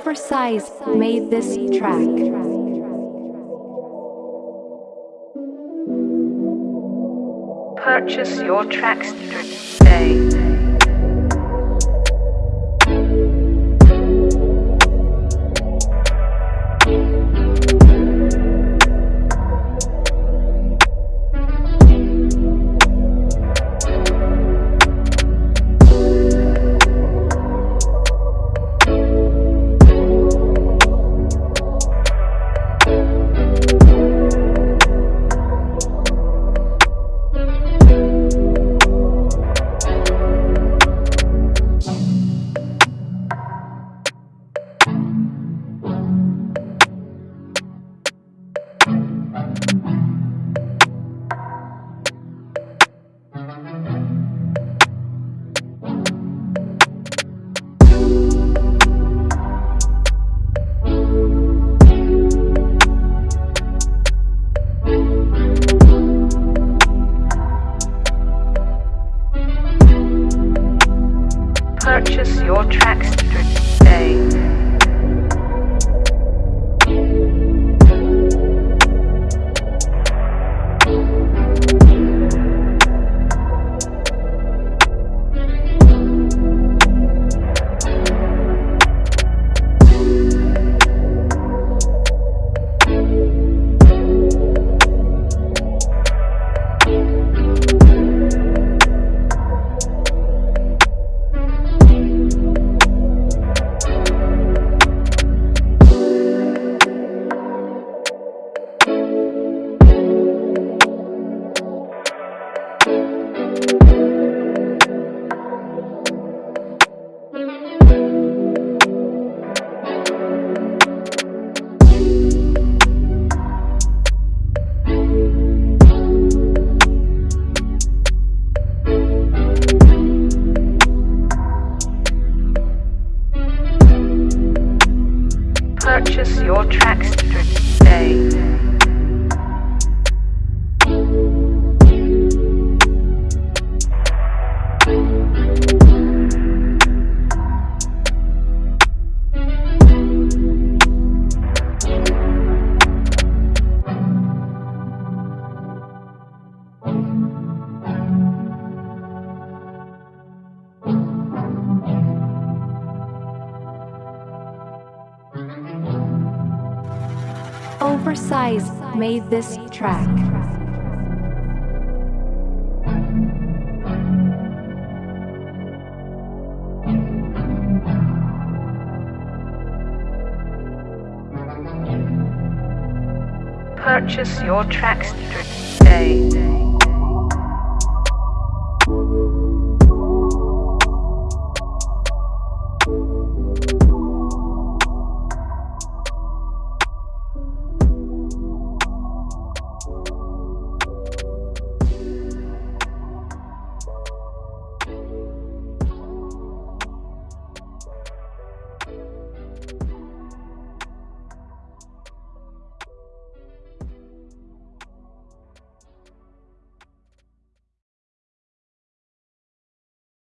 Oversize made this track. Purchase your tracks today. Purchase your tracks today. Purchase your tracks today. Oversize made this track. Purchase your tracks today.